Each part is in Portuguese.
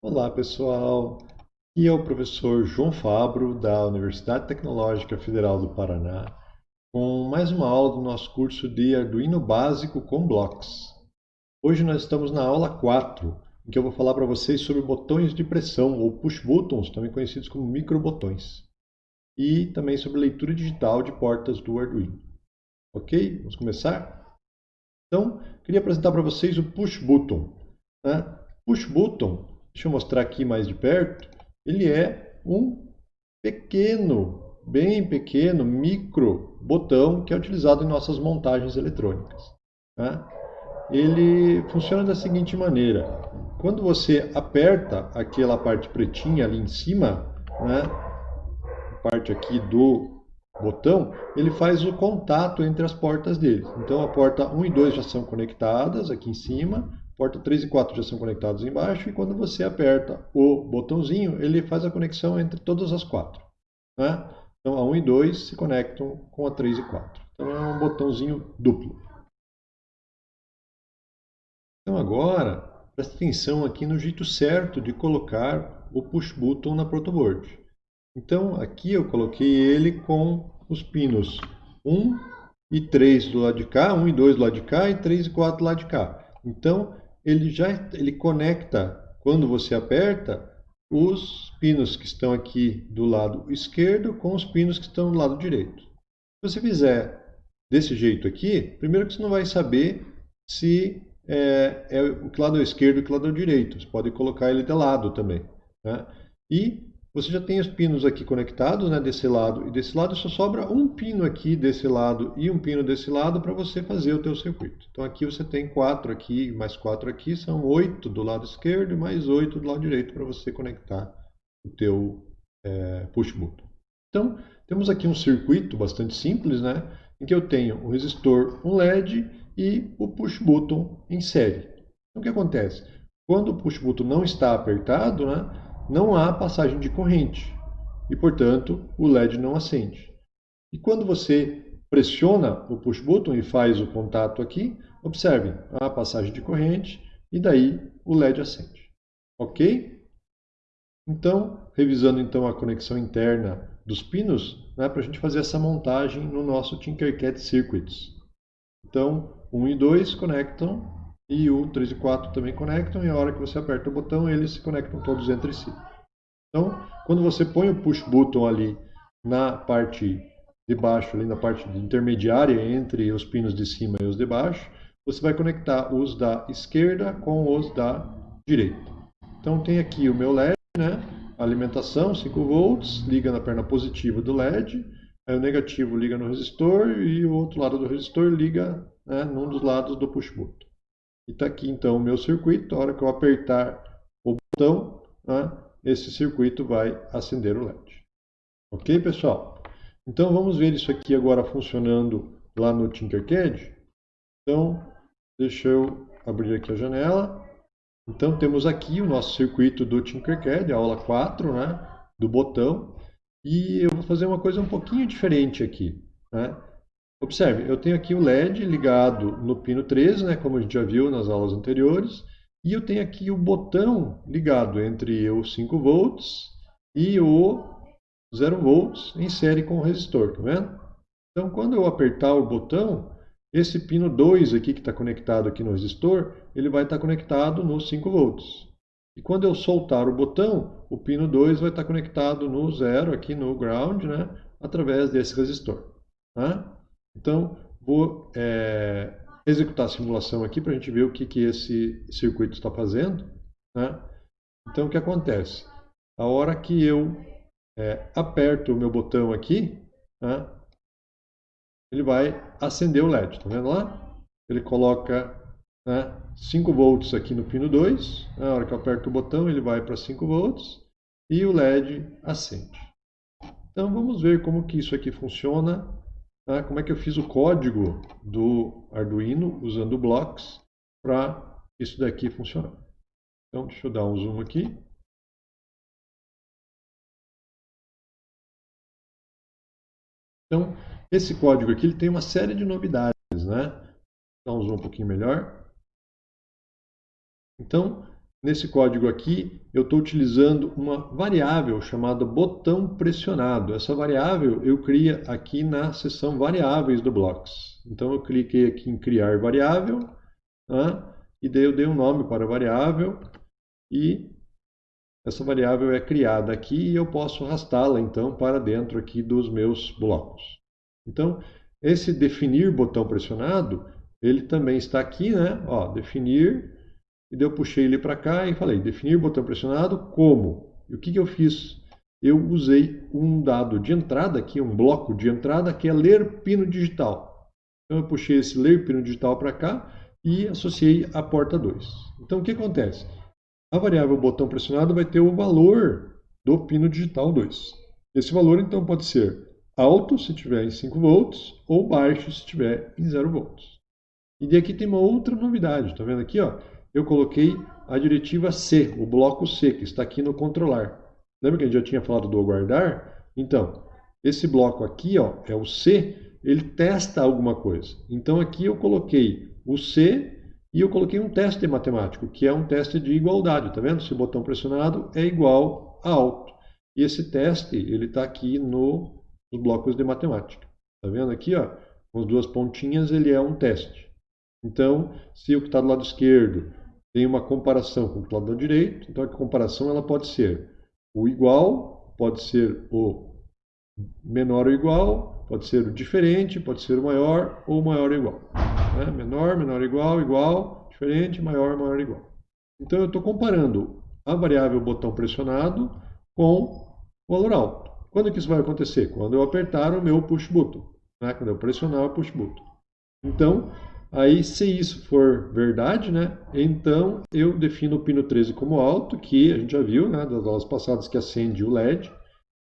Olá pessoal, aqui é o professor João Fabro da Universidade Tecnológica Federal do Paraná com mais uma aula do nosso curso de Arduino Básico com Blocks. Hoje nós estamos na aula 4, em que eu vou falar para vocês sobre botões de pressão ou push buttons, também conhecidos como microbotões, e também sobre leitura digital de portas do Arduino. Ok? Vamos começar? Então, queria apresentar para vocês o push button. Né? Push button Deixa eu mostrar aqui mais de perto. Ele é um pequeno, bem pequeno, micro botão que é utilizado em nossas montagens eletrônicas. Tá? Ele funciona da seguinte maneira. Quando você aperta aquela parte pretinha ali em cima, né, parte aqui do botão, ele faz o contato entre as portas dele. Então a porta 1 e 2 já são conectadas aqui em cima, porta 3 e 4 já são conectados embaixo e quando você aperta o botãozinho, ele faz a conexão entre todas as quatro. Né? Então a 1 e 2 se conectam com a 3 e 4. Então é um botãozinho duplo. Então agora, preste atenção aqui no jeito certo de colocar o push button na protoboard. Então aqui eu coloquei ele com os pinos 1 e 3 do lado de cá, 1 e 2 do lado de cá e 3 e 4 do lado de cá. Então ele já ele conecta, quando você aperta, os pinos que estão aqui do lado esquerdo com os pinos que estão do lado direito. Se você fizer desse jeito aqui, primeiro que você não vai saber se é, é o lado esquerdo e o lado direito. Você pode colocar ele de lado também. Né? E você já tem os pinos aqui conectados, né, desse lado e desse lado, só sobra um pino aqui desse lado e um pino desse lado para você fazer o teu circuito. Então aqui você tem quatro aqui, mais quatro aqui, são oito do lado esquerdo e mais oito do lado direito para você conectar o teu é, push button. Então, temos aqui um circuito bastante simples, né, em que eu tenho um resistor, um LED e o push button em série. Então o que acontece? Quando o push button não está apertado, né, não há passagem de corrente e, portanto, o LED não acende. E quando você pressiona o push button e faz o contato aqui, observe, há passagem de corrente e daí o LED acende. Ok? Então, revisando então a conexão interna dos pinos, né, para a gente fazer essa montagem no nosso Tinkercad Circuits. Então, 1 e 2 conectam e o 3 e 4 também conectam, e a hora que você aperta o botão, eles se conectam todos entre si. Então, quando você põe o push button ali na parte de baixo, ali na parte intermediária entre os pinos de cima e os de baixo, você vai conectar os da esquerda com os da direita. Então tem aqui o meu LED, né? alimentação 5 volts, liga na perna positiva do LED, aí o negativo liga no resistor e o outro lado do resistor liga né, num dos lados do push button. E está aqui então o meu circuito. A hora que eu apertar o botão, né, esse circuito vai acender o LED. Ok, pessoal? Então vamos ver isso aqui agora funcionando lá no Tinkercad. Então, deixa eu abrir aqui a janela. Então temos aqui o nosso circuito do Tinkercad, aula 4, né, do botão. E eu vou fazer uma coisa um pouquinho diferente aqui. Né? Observe, eu tenho aqui o LED ligado no pino 13, né, como a gente já viu nas aulas anteriores, e eu tenho aqui o botão ligado entre o 5 volts e o 0 volts em série com o resistor, tá vendo? Então, quando eu apertar o botão, esse pino 2 aqui que está conectado aqui no resistor, ele vai estar conectado no 5 volts. E quando eu soltar o botão, o pino 2 vai estar conectado no 0, aqui no ground, né, através desse resistor. Tá? Então, vou é, executar a simulação aqui para a gente ver o que, que esse circuito está fazendo. Né? Então, o que acontece? A hora que eu é, aperto o meu botão aqui, né, ele vai acender o LED. Está vendo lá? Ele coloca né, 5 volts aqui no pino 2. Na hora que eu aperto o botão, ele vai para 5 volts e o LED acende. Então, vamos ver como que isso aqui funciona tá? como é que eu fiz o código do Arduino usando blocks para isso daqui funcionar. Então, deixa eu dar um zoom aqui. Então, esse código aqui ele tem uma série de novidades, né? Dá um zoom um pouquinho melhor. Então, nesse código aqui, eu estou utilizando uma variável chamada botão pressionado. Essa variável eu cria aqui na seção variáveis do Blocks. Então eu cliquei aqui em criar variável, né? e daí eu dei um nome para a variável, e essa variável é criada aqui e eu posso arrastá-la então para dentro aqui dos meus blocos. Então, esse definir botão pressionado, ele também está aqui, né? Ó, definir e daí eu puxei ele para cá e falei, definir botão pressionado como? E o que, que eu fiz? Eu usei um dado de entrada aqui, um bloco de entrada, que é ler pino digital. Então eu puxei esse ler pino digital para cá e associei a porta 2. Então o que acontece? A variável botão pressionado vai ter o valor do pino digital 2. Esse valor então pode ser alto se estiver em 5 volts ou baixo se estiver em 0 volts. E aqui tem uma outra novidade, está vendo aqui? Ó? Eu coloquei a diretiva C, o bloco C, que está aqui no controlar. Lembra que a gente já tinha falado do aguardar? Então, esse bloco aqui ó, é o C, ele testa alguma coisa. Então aqui eu coloquei o C e eu coloquei um teste matemático, que é um teste de igualdade. Tá vendo? Se o botão pressionado é igual a alto. E esse teste ele está aqui no, nos blocos de matemática. Tá vendo aqui? Ó, com as duas pontinhas ele é um teste. Então, se o que está do lado esquerdo tem uma comparação com o lado direito, então a comparação ela pode ser o igual, pode ser o menor ou igual, pode ser o diferente, pode ser o maior ou maior ou igual. Né? Menor, menor igual, igual, diferente, maior, maior igual. Então eu estou comparando a variável botão pressionado com o valor alto. Quando que isso vai acontecer? Quando eu apertar o meu push button. Né? Quando eu pressionar o push button. Então, Aí, se isso for verdade, né, então eu defino o pino 13 como alto, que a gente já viu né, das aulas passadas que acende o LED,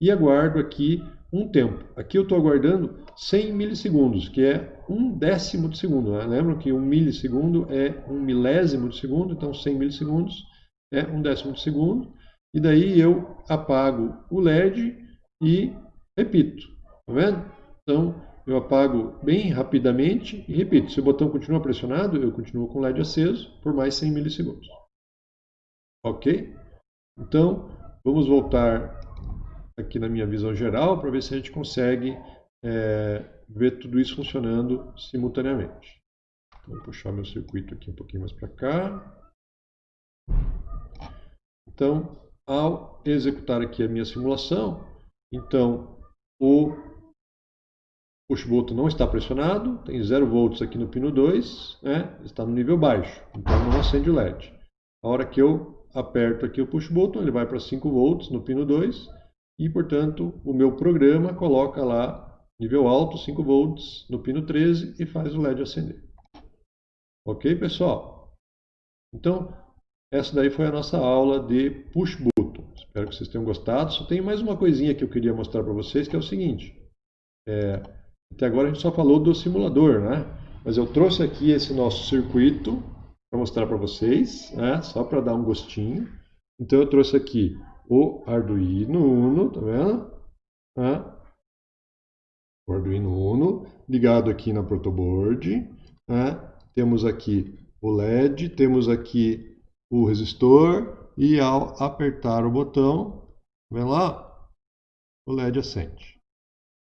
e aguardo aqui um tempo. Aqui eu estou aguardando 100 milissegundos, que é um décimo de segundo. Né? Lembram que um milissegundo é um milésimo de segundo, então 100 milissegundos é um décimo de segundo. E daí eu apago o LED e repito. Tá vendo? Então, eu apago bem rapidamente e repito, se o botão continua pressionado, eu continuo com o LED aceso por mais 100 milissegundos. Ok? Então, vamos voltar aqui na minha visão geral para ver se a gente consegue é, ver tudo isso funcionando simultaneamente. Então, vou puxar meu circuito aqui um pouquinho mais para cá. Então, ao executar aqui a minha simulação, então o push button não está pressionado, tem 0 volts aqui no pino 2, né? está no nível baixo, então não acende o LED. A hora que eu aperto aqui o push button, ele vai para 5 volts no pino 2 e, portanto, o meu programa coloca lá nível alto, 5 volts no pino 13 e faz o LED acender. Ok, pessoal? Então, essa daí foi a nossa aula de push button. Espero que vocês tenham gostado. Só tem mais uma coisinha que eu queria mostrar para vocês, que é o seguinte. É, até agora a gente só falou do simulador, né? Mas eu trouxe aqui esse nosso circuito para mostrar para vocês, né? Só para dar um gostinho. Então eu trouxe aqui o Arduino Uno, tá vendo? Né? O Arduino Uno ligado aqui na protoboard. Né? Temos aqui o LED, temos aqui o resistor e ao apertar o botão, vem lá, o LED acende.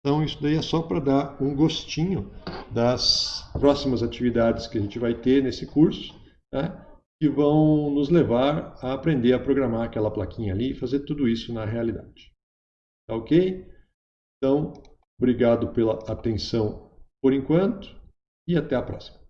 Então, isso daí é só para dar um gostinho das próximas atividades que a gente vai ter nesse curso, né, que vão nos levar a aprender a programar aquela plaquinha ali e fazer tudo isso na realidade. Tá ok? Então, obrigado pela atenção por enquanto e até a próxima.